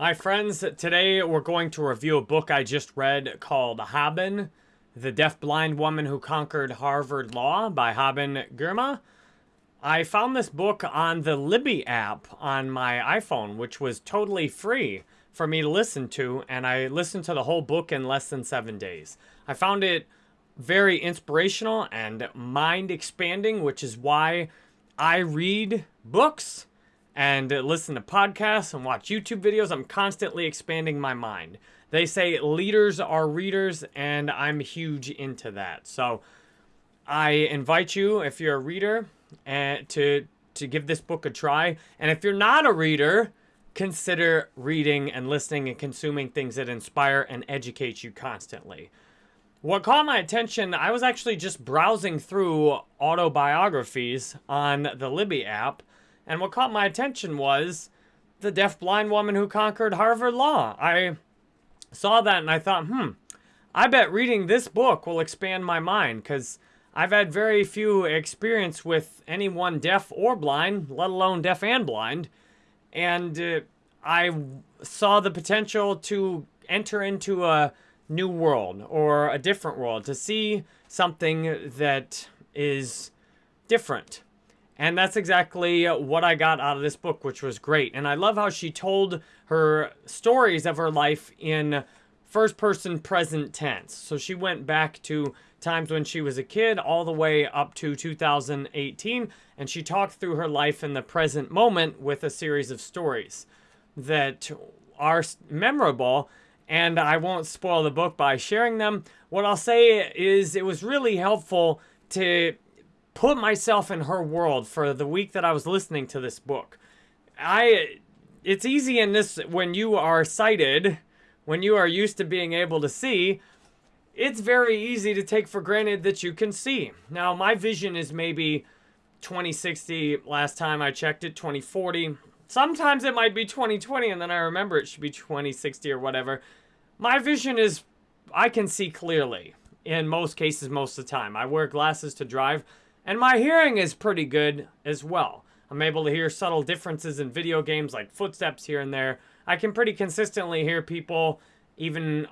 Hi friends, today we're going to review a book I just read called Haben, The Deaf-Blind Woman Who Conquered Harvard Law by Haben Girma. I found this book on the Libby app on my iPhone, which was totally free for me to listen to, and I listened to the whole book in less than seven days. I found it very inspirational and mind-expanding, which is why I read books and listen to podcasts and watch YouTube videos. I'm constantly expanding my mind. They say leaders are readers, and I'm huge into that. So I invite you, if you're a reader, uh, to to give this book a try. And if you're not a reader, consider reading and listening and consuming things that inspire and educate you constantly. What caught my attention, I was actually just browsing through autobiographies on the Libby app, and what caught my attention was the deaf-blind woman who conquered Harvard Law. I saw that and I thought, hmm, I bet reading this book will expand my mind because I've had very few experience with anyone deaf or blind, let alone deaf and blind. And uh, I saw the potential to enter into a new world or a different world, to see something that is different and that's exactly uh, what I got out of this book, which was great. And I love how she told her stories of her life in first person present tense. So she went back to times when she was a kid all the way up to 2018. And she talked through her life in the present moment with a series of stories that are memorable. And I won't spoil the book by sharing them. What I'll say is it was really helpful to put myself in her world for the week that I was listening to this book. I, it's easy in this, when you are sighted, when you are used to being able to see, it's very easy to take for granted that you can see. Now, my vision is maybe 2060, last time I checked it, 2040. Sometimes it might be 2020, and then I remember it should be 2060 or whatever. My vision is, I can see clearly in most cases most of the time. I wear glasses to drive. And my hearing is pretty good as well. I'm able to hear subtle differences in video games like footsteps here and there. I can pretty consistently hear people even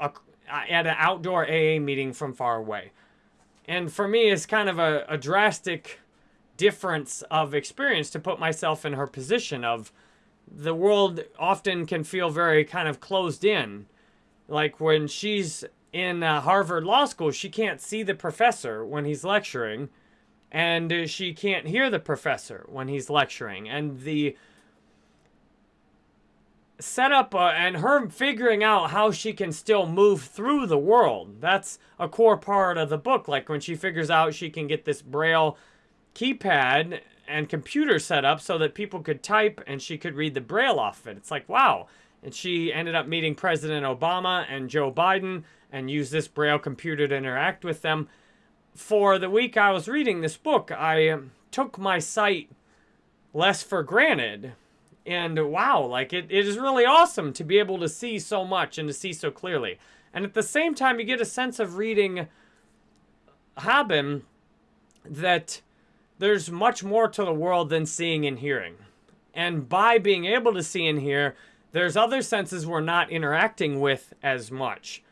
at an outdoor AA meeting from far away. And for me, it's kind of a, a drastic difference of experience to put myself in her position of the world often can feel very kind of closed in. Like when she's in uh, Harvard Law School, she can't see the professor when he's lecturing and she can't hear the professor when he's lecturing. And the setup uh, and her figuring out how she can still move through the world. That's a core part of the book. Like when she figures out she can get this braille keypad and computer set up so that people could type and she could read the braille off of it. It's like, wow. And she ended up meeting President Obama and Joe Biden and used this braille computer to interact with them for the week I was reading this book, I um, took my sight less for granted. And wow, like it, it is really awesome to be able to see so much and to see so clearly. And at the same time, you get a sense of reading Haben that there's much more to the world than seeing and hearing. And by being able to see and hear, there's other senses we're not interacting with as much.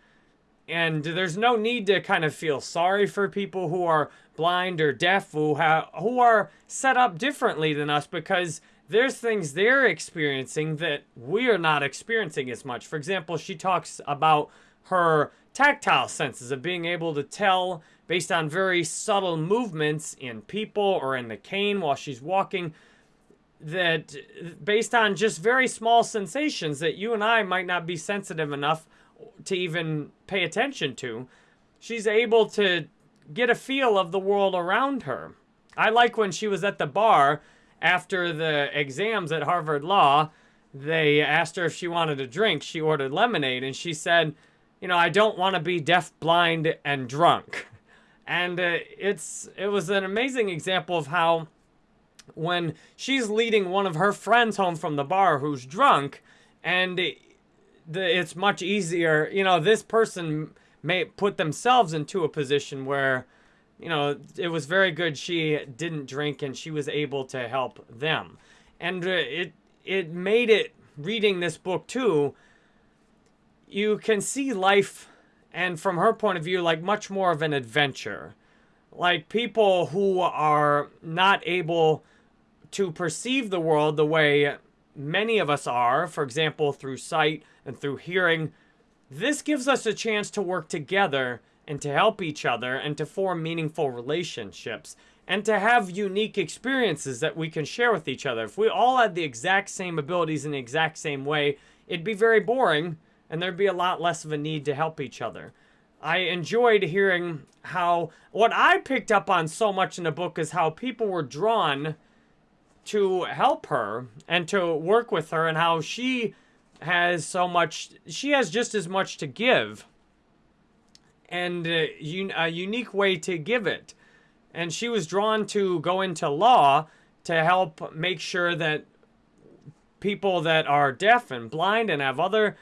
And there's no need to kind of feel sorry for people who are blind or deaf who, who are set up differently than us because there's things they're experiencing that we're not experiencing as much. For example, she talks about her tactile senses of being able to tell based on very subtle movements in people or in the cane while she's walking that based on just very small sensations that you and I might not be sensitive enough to even pay attention to, she's able to get a feel of the world around her. I like when she was at the bar after the exams at Harvard Law, they asked her if she wanted a drink. She ordered lemonade, and she said, you know, I don't want to be deaf, blind, and drunk. And uh, it's it was an amazing example of how when she's leading one of her friends home from the bar who's drunk, and the, it's much easier. You know, this person may put themselves into a position where, you know, it was very good she didn't drink and she was able to help them. And uh, it, it made it reading this book too, you can see life, and from her point of view, like much more of an adventure. Like people who are not able to perceive the world the way many of us are, for example, through sight and through hearing, this gives us a chance to work together and to help each other and to form meaningful relationships and to have unique experiences that we can share with each other. If we all had the exact same abilities in the exact same way, it'd be very boring and there'd be a lot less of a need to help each other. I enjoyed hearing how what I picked up on so much in the book is how people were drawn to help her and to work with her and how she has so much she has just as much to give and uh, un, a unique way to give it and she was drawn to go into law to help make sure that people that are deaf and blind and have other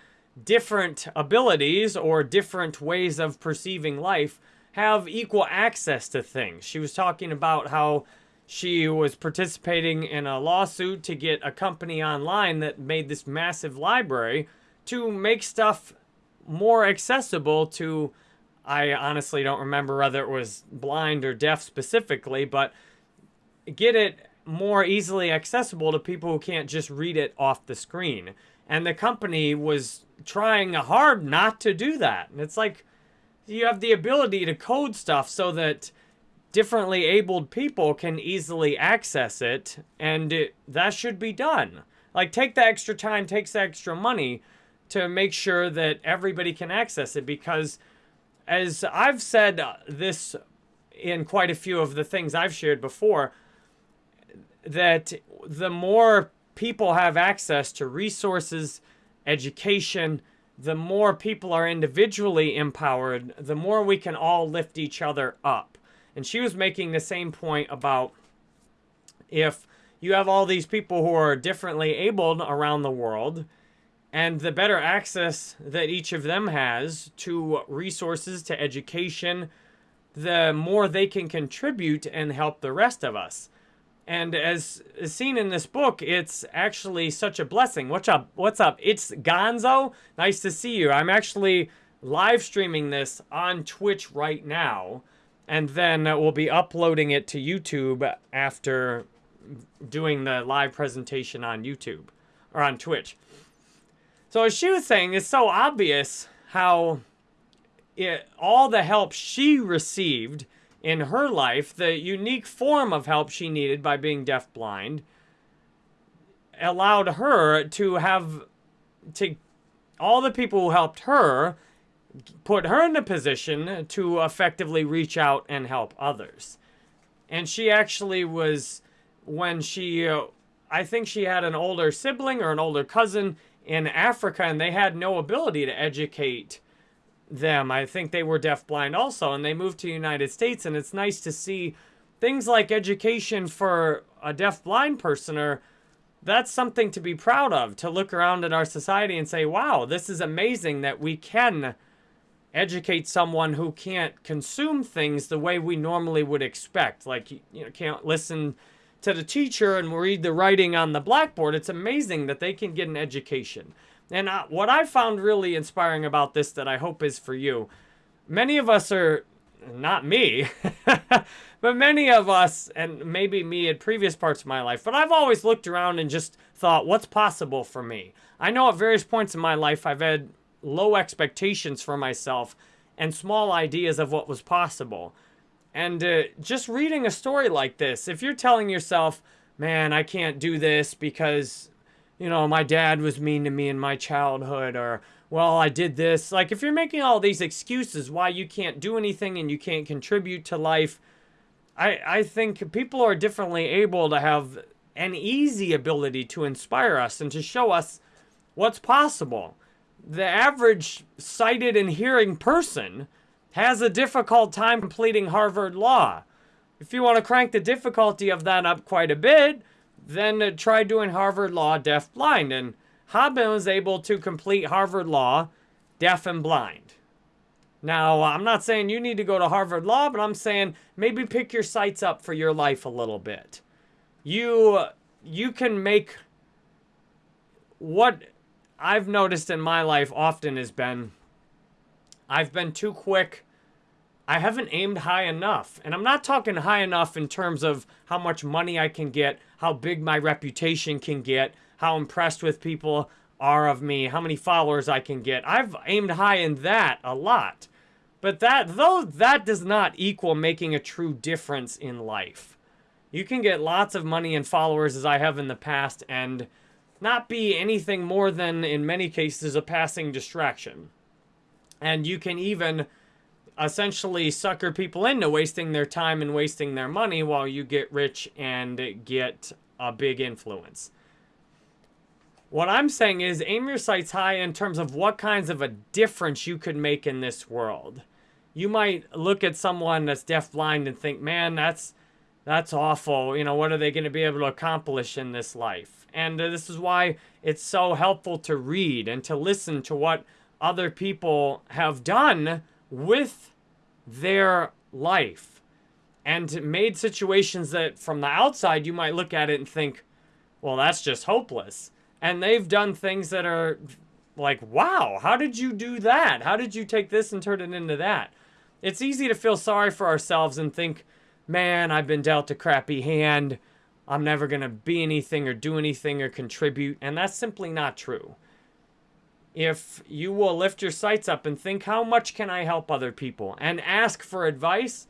different abilities or different ways of perceiving life have equal access to things. She was talking about how she was participating in a lawsuit to get a company online that made this massive library to make stuff more accessible to I honestly don't remember whether it was blind or deaf specifically, but get it more easily accessible to people who can't just read it off the screen. And the company was trying hard not to do that. And it's like you have the ability to code stuff so that differently abled people can easily access it, and it, that should be done. Like, take the extra time, takes the extra money to make sure that everybody can access it because, as I've said uh, this in quite a few of the things I've shared before, that the more people have access to resources, education, the more people are individually empowered, the more we can all lift each other up. And she was making the same point about if you have all these people who are differently abled around the world, and the better access that each of them has to resources, to education, the more they can contribute and help the rest of us. And as, seen in this book, it's actually such a blessing. What's up? What's up? It's Gonzo. Nice to see you. I'm actually live streaming this on Twitch right now and then uh, we'll be uploading it to YouTube after doing the live presentation on YouTube or on Twitch. So as she was saying, it's so obvious how it, all the help she received in her life, the unique form of help she needed by being deafblind, allowed her to have to all the people who helped her put her in a position to effectively reach out and help others. And she actually was, when she, uh, I think she had an older sibling or an older cousin in Africa, and they had no ability to educate them. I think they were deafblind also, and they moved to the United States, and it's nice to see things like education for a deafblind person or that's something to be proud of, to look around at our society and say, wow, this is amazing that we can educate someone who can't consume things the way we normally would expect. Like, you know, can't listen to the teacher and read the writing on the blackboard. It's amazing that they can get an education. And uh, what I found really inspiring about this that I hope is for you, many of us are, not me, but many of us, and maybe me at previous parts of my life, but I've always looked around and just thought, what's possible for me? I know at various points in my life I've had low expectations for myself and small ideas of what was possible. And uh, just reading a story like this, if you're telling yourself, man, I can't do this because, you know, my dad was mean to me in my childhood, or, well, I did this. Like, if you're making all these excuses why you can't do anything and you can't contribute to life, I, I think people are differently able to have an easy ability to inspire us and to show us what's possible the average sighted and hearing person has a difficult time completing Harvard Law. If you want to crank the difficulty of that up quite a bit, then uh, try doing Harvard Law deaf blind. And Haben was able to complete Harvard Law deaf and blind. Now, I'm not saying you need to go to Harvard Law, but I'm saying maybe pick your sights up for your life a little bit. You you can make what I've noticed in my life often has been I've been too quick. I haven't aimed high enough. And I'm not talking high enough in terms of how much money I can get, how big my reputation can get, how impressed with people are of me, how many followers I can get. I've aimed high in that a lot. But that though that does not equal making a true difference in life. You can get lots of money and followers as I have in the past and not be anything more than in many cases a passing distraction. And you can even essentially sucker people into wasting their time and wasting their money while you get rich and get a big influence. What I'm saying is aim your sights high in terms of what kinds of a difference you could make in this world you might look at someone that's deafblind and think, man, that's that's awful. You know, what are they going to be able to accomplish in this life? And uh, this is why it's so helpful to read and to listen to what other people have done with their life and made situations that from the outside you might look at it and think, well, that's just hopeless. And they've done things that are like, wow, how did you do that? How did you take this and turn it into that? It's easy to feel sorry for ourselves and think, man, I've been dealt a crappy hand. I'm never going to be anything or do anything or contribute. And that's simply not true. If you will lift your sights up and think, how much can I help other people? And ask for advice.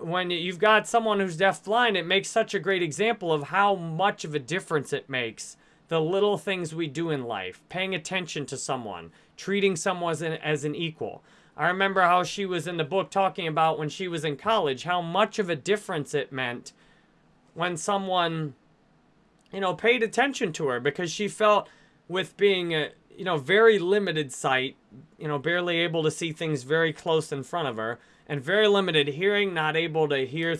When you've got someone who's deaf-blind, it makes such a great example of how much of a difference it makes. The little things we do in life. Paying attention to someone. Treating someone as an, as an equal. I remember how she was in the book talking about when she was in college, how much of a difference it meant when someone, you know, paid attention to her because she felt with being a, you know, very limited sight, you know, barely able to see things very close in front of her, and very limited hearing, not able to hear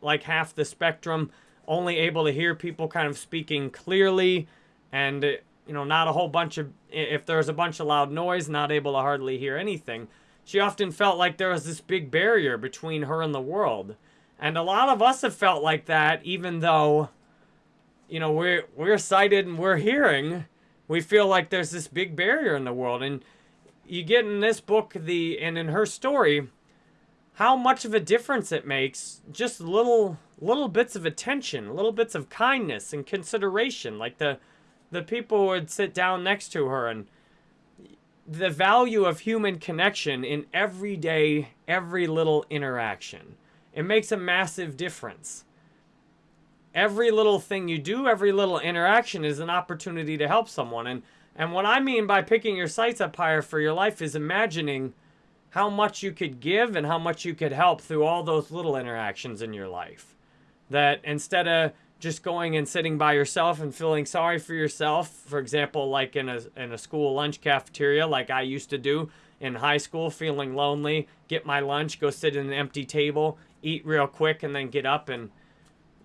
like half the spectrum, only able to hear people kind of speaking clearly, and, uh, you know, not a whole bunch of, if there's a bunch of loud noise, not able to hardly hear anything. She often felt like there was this big barrier between her and the world. And a lot of us have felt like that, even though, you know, we're, we're sighted and we're hearing. We feel like there's this big barrier in the world. And you get in this book, the and in her story, how much of a difference it makes. Just little little bits of attention, little bits of kindness and consideration. Like the the people would sit down next to her and the value of human connection in everyday, every little interaction. It makes a massive difference. Every little thing you do, every little interaction is an opportunity to help someone. And, and what I mean by picking your sights up higher for your life is imagining how much you could give and how much you could help through all those little interactions in your life. That instead of just going and sitting by yourself and feeling sorry for yourself. For example, like in a, in a school lunch cafeteria, like I used to do in high school, feeling lonely, get my lunch, go sit at an empty table, eat real quick, and then get up and,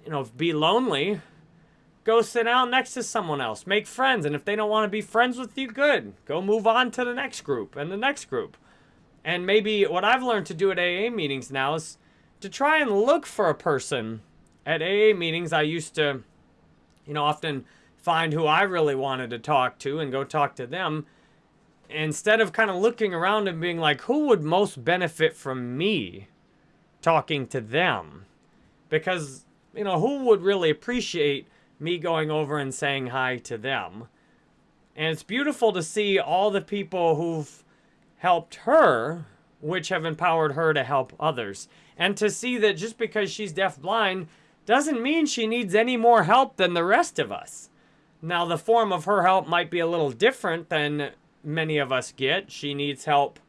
you know, be lonely. Go sit down next to someone else. Make friends. And if they don't want to be friends with you, good. Go move on to the next group and the next group. And maybe what I've learned to do at AA meetings now is to try and look for a person at AA meetings, I used to, you know, often find who I really wanted to talk to and go talk to them. Instead of kind of looking around and being like, who would most benefit from me talking to them? Because, you know, who would really appreciate me going over and saying hi to them? And it's beautiful to see all the people who've helped her, which have empowered her to help others. And to see that just because she's deaf-blind, doesn't mean she needs any more help than the rest of us. Now, the form of her help might be a little different than many of us get. She needs help,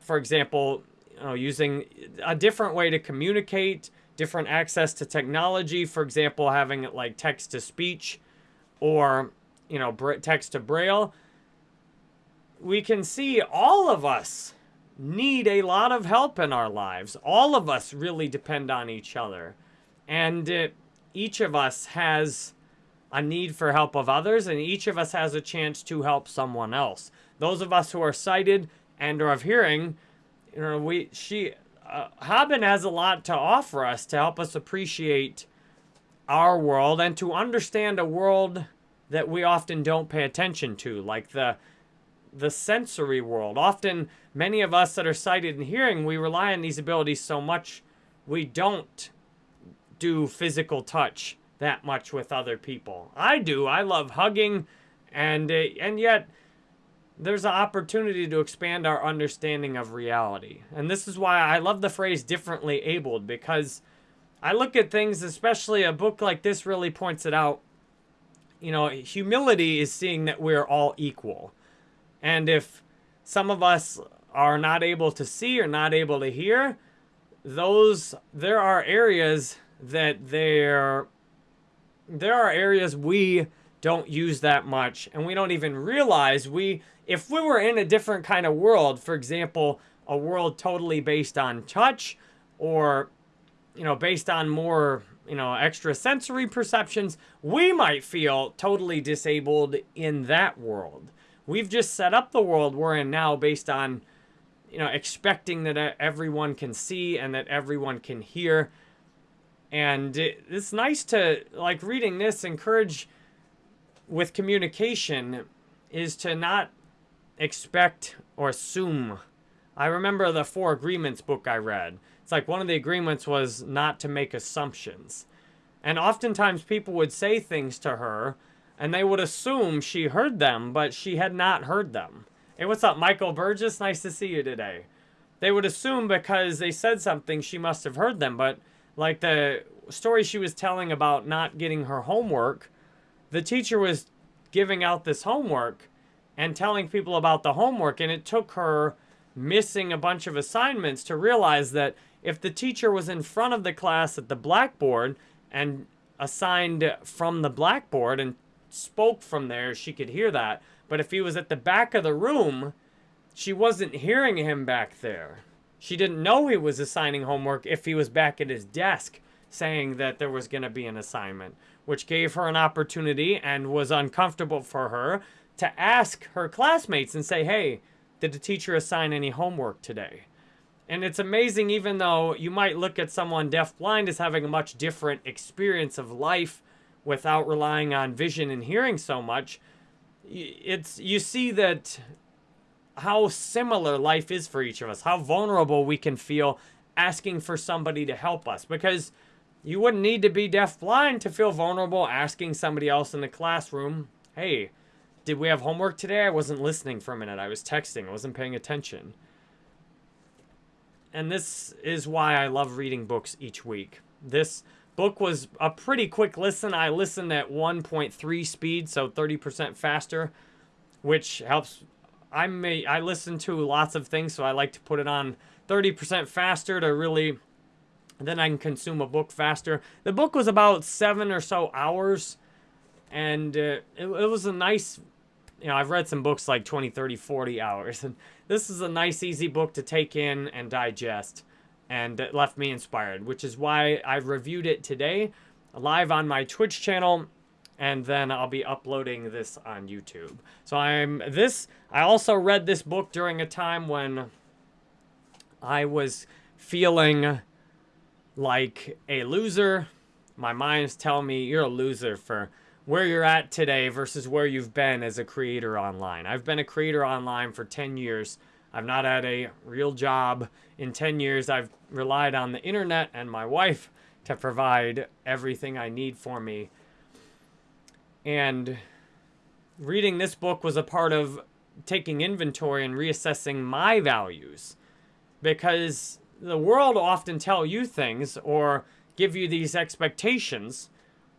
for example, know, using a different way to communicate, different access to technology, for example, having it like text to speech or, you know, text to braille. We can see all of us need a lot of help in our lives. All of us really depend on each other. And uh, each of us has a need for help of others, and each of us has a chance to help someone else. Those of us who are sighted and are of hearing, you know, we she uh, has a lot to offer us to help us appreciate our world and to understand a world that we often don't pay attention to, like the the sensory world. Often, many of us that are sighted and hearing, we rely on these abilities so much, we don't do physical touch that much with other people. I do. I love hugging, and uh, and yet there's an opportunity to expand our understanding of reality. And this is why I love the phrase differently abled because I look at things, especially a book like this really points it out. You know, humility is seeing that we're all equal. And if some of us are not able to see or not able to hear, those there are areas that they're there are areas we don't use that much. And we don't even realize we if we were in a different kind of world for example a world totally based on touch or you know based on more you know extra sensory perceptions we might feel totally disabled in that world. We've just set up the world we're in now based on you know expecting that everyone can see and that everyone can hear. And it, it's nice to, like, reading this, encourage with communication is to not expect or assume. I remember the Four Agreements book I read. It's like one of the agreements was not to make assumptions. And oftentimes people would say things to her and they would assume she heard them, but she had not heard them. Hey, what's up, Michael Burgess? Nice to see you today. They would assume because they said something, she must have heard them, but like the story she was telling about not getting her homework, the teacher was giving out this homework and telling people about the homework. And it took her missing a bunch of assignments to realize that if the teacher was in front of the class at the blackboard and assigned from the blackboard and spoke from there, she could hear that. But if he was at the back of the room, she wasn't hearing him back there. She didn't know he was assigning homework if he was back at his desk saying that there was going to be an assignment, which gave her an opportunity and was uncomfortable for her to ask her classmates and say, hey, did the teacher assign any homework today? And it's amazing, even though you might look at someone deafblind as having a much different experience of life without relying on vision and hearing so much, it's you see that how similar life is for each of us, how vulnerable we can feel asking for somebody to help us. Because you wouldn't need to be deaf-blind to feel vulnerable asking somebody else in the classroom, hey, did we have homework today? I wasn't listening for a minute. I was texting. I wasn't paying attention. And this is why I love reading books each week. This book was a pretty quick listen. I listened at 1.3 speed, so 30% faster, which helps I may I listen to lots of things, so I like to put it on 30% faster to really then I can consume a book faster. The book was about seven or so hours, and uh, it, it was a nice, you know, I've read some books like 20, 30, 40 hours, and this is a nice, easy book to take in and digest, and it left me inspired, which is why I reviewed it today live on my Twitch channel and then I'll be uploading this on YouTube. So I'm this, I also read this book during a time when I was feeling like a loser. My mind's telling me you're a loser for where you're at today versus where you've been as a creator online. I've been a creator online for 10 years. I've not had a real job in 10 years. I've relied on the internet and my wife to provide everything I need for me and reading this book was a part of taking inventory and reassessing my values because the world often tell you things or give you these expectations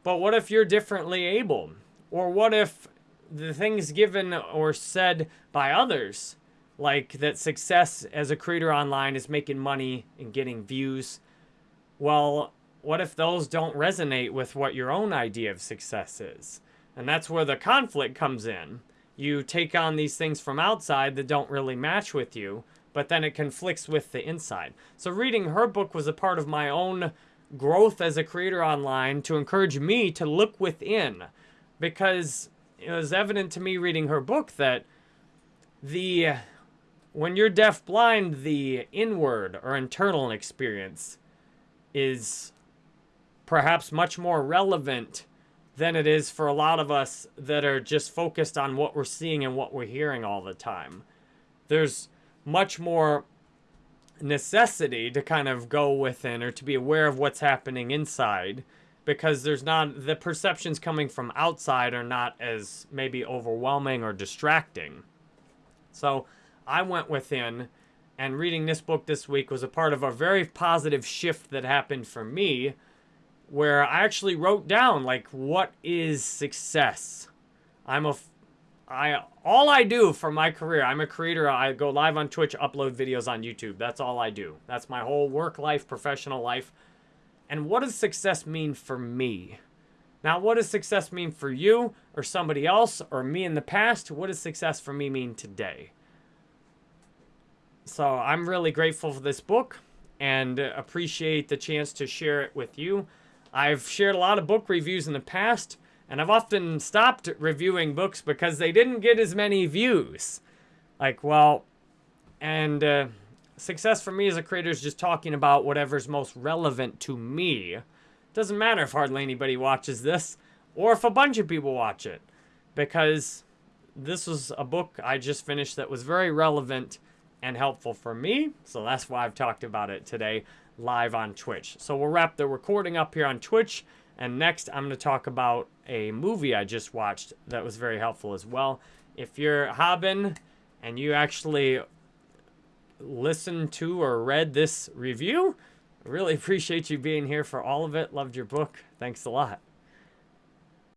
but what if you're differently able or what if the things given or said by others like that success as a creator online is making money and getting views well what if those don't resonate with what your own idea of success is and that's where the conflict comes in. You take on these things from outside that don't really match with you, but then it conflicts with the inside. So reading her book was a part of my own growth as a creator online to encourage me to look within because it was evident to me reading her book that the when you're deaf blind the inward or internal experience is perhaps much more relevant than it is for a lot of us that are just focused on what we're seeing and what we're hearing all the time. There's much more necessity to kind of go within or to be aware of what's happening inside because there's not the perceptions coming from outside are not as maybe overwhelming or distracting. So I went within and reading this book this week was a part of a very positive shift that happened for me where I actually wrote down like what is success. I'm a I all I do for my career, I'm a creator. I go live on Twitch, upload videos on YouTube. That's all I do. That's my whole work life, professional life. And what does success mean for me? Now, what does success mean for you or somebody else or me in the past? What does success for me mean today? So I'm really grateful for this book and appreciate the chance to share it with you. I've shared a lot of book reviews in the past, and I've often stopped reviewing books because they didn't get as many views. Like, well, and uh, success for me as a creator is just talking about whatever's most relevant to me. Doesn't matter if hardly anybody watches this or if a bunch of people watch it because this was a book I just finished that was very relevant and helpful for me. So that's why I've talked about it today live on Twitch. So we'll wrap the recording up here on Twitch. And next, I'm going to talk about a movie I just watched that was very helpful as well. If you're Haben and you actually listened to or read this review, really appreciate you being here for all of it. Loved your book. Thanks a lot.